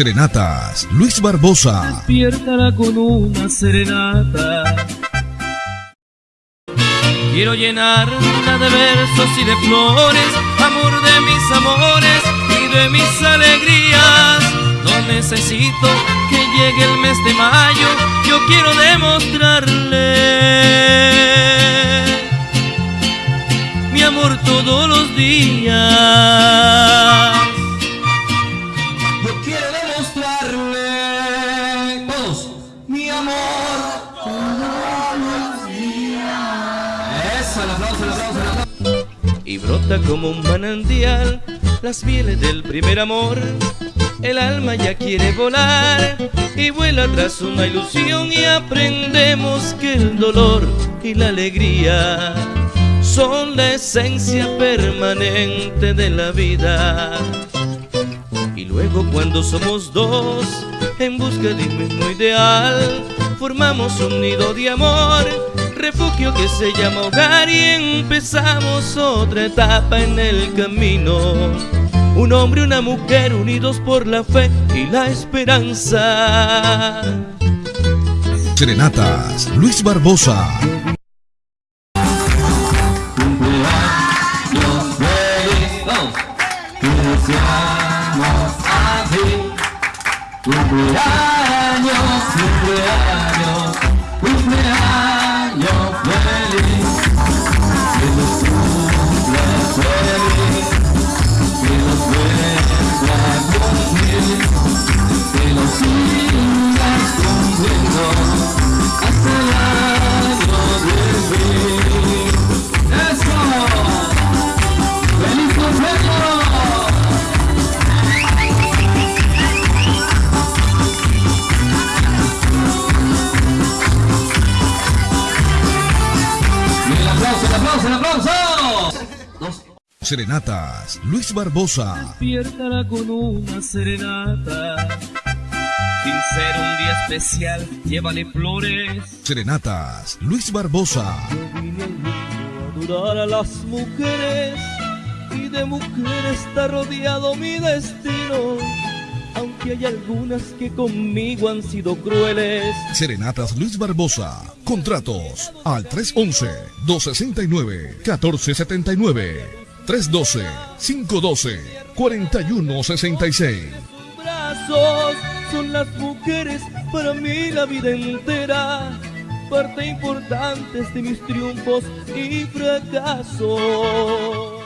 Serenatas, Luis Barbosa. Despiértala con una serenata. Quiero llenarla de versos y de flores, amor de mis amores y de mis alegrías. No necesito que llegue el mes de mayo, yo quiero demostrarle mi amor todos los días. Mi amor todos los días. Eso, el aplauso, el aplauso, el aplauso. y brota como un manantial las mieles del primer amor. El alma ya quiere volar y vuela tras una ilusión y aprendemos que el dolor y la alegría son la esencia permanente de la vida. Y luego cuando somos dos en busca de un mismo ideal, formamos un nido de amor, refugio que se llama hogar y empezamos otra etapa en el camino. Un hombre y una mujer unidos por la fe y la esperanza. Serenatas, Luis Barbosa. Cumpleaños feliz, vamos. Cumpleaños, cumpleaños, cumpleaños aplauso, el aplauso, el aplauso. Dos. Serenatas, Luis Barbosa. Despiértala con una serenata. Sin ser un día especial, llévale flores. Serenatas, Luis Barbosa. Yo vine al mundo a adorar a las mujeres y de mujeres está rodeado mi destino. Hay algunas que conmigo han sido crueles. Serenatas Luis Barbosa. Contratos al 311-269-1479. 312-512-4166. brazos son las mujeres para mí la vida entera, parte importante de mis triunfos y fracasos.